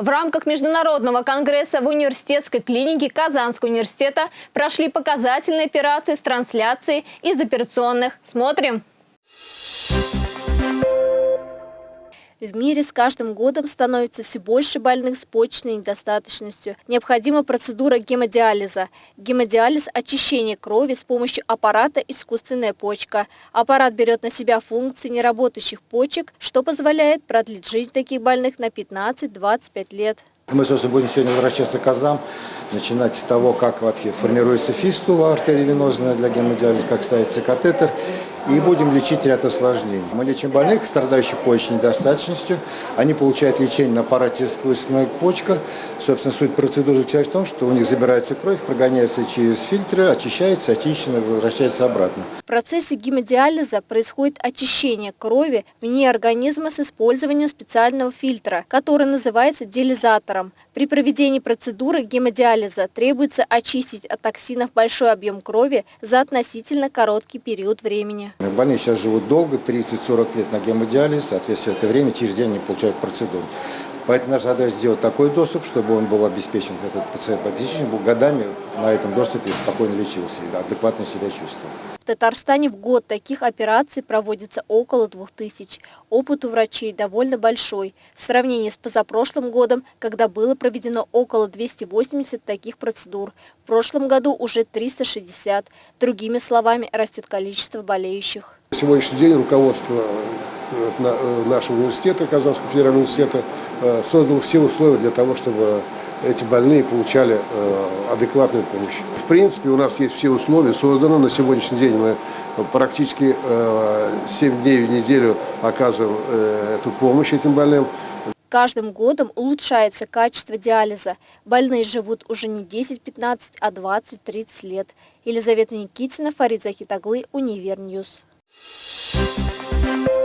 В рамках Международного конгресса в университетской клинике Казанского университета прошли показательные операции с трансляцией из операционных. Смотрим! В мире с каждым годом становится все больше больных с почечной недостаточностью. Необходима процедура гемодиализа. Гемодиализ – очищение крови с помощью аппарата «искусственная почка». Аппарат берет на себя функции неработающих почек, что позволяет продлить жизнь таких больных на 15-25 лет. Мы, собственно, будем сегодня возвращаться к азам, начинать с того, как вообще формируется фистула артериовенозная для гемодиализа, как ставится катетер, и будем лечить ряд осложнений. Мы лечим больных, страдающих почечной недостаточностью. Они получают лечение на аппарате искусственная почка. Собственно, суть процедуры в том, что у них забирается кровь, прогоняется через фильтры, очищается, очищена, возвращается обратно. В процессе гемодиализа происходит очищение крови вне организма с использованием специального фильтра, который называется диализатором. При проведении процедуры гемодиализа требуется очистить от токсинов большой объем крови за относительно короткий период времени. Больные сейчас живут долго, 30-40 лет на гемодиализе, соответственно, это время через день они получают процедуру. Поэтому наша задача сделать такой доступ, чтобы он был обеспечен, этот пациент обеспечен был годами на этом доступе спокойно лечился и адекватно себя чувствовал. В Татарстане в год таких операций проводится около 2000. Опыт у врачей довольно большой. В сравнении с позапрошлым годом, когда было проведено около 280 таких процедур, в прошлом году уже 360. Другими словами, растет количество болеющих. Сегодняшний день руководство нашего университета, Казанского федерального университета, э, создало все условия для того, чтобы эти больные получали адекватную помощь. В принципе, у нас есть все условия созданы. На сегодняшний день мы практически 7 дней в неделю оказываем эту помощь этим больным. Каждым годом улучшается качество диализа. Больные живут уже не 10-15, а 20-30 лет. Елизавета Никитина, Фарид Захитаглы, Univer News. Thank you.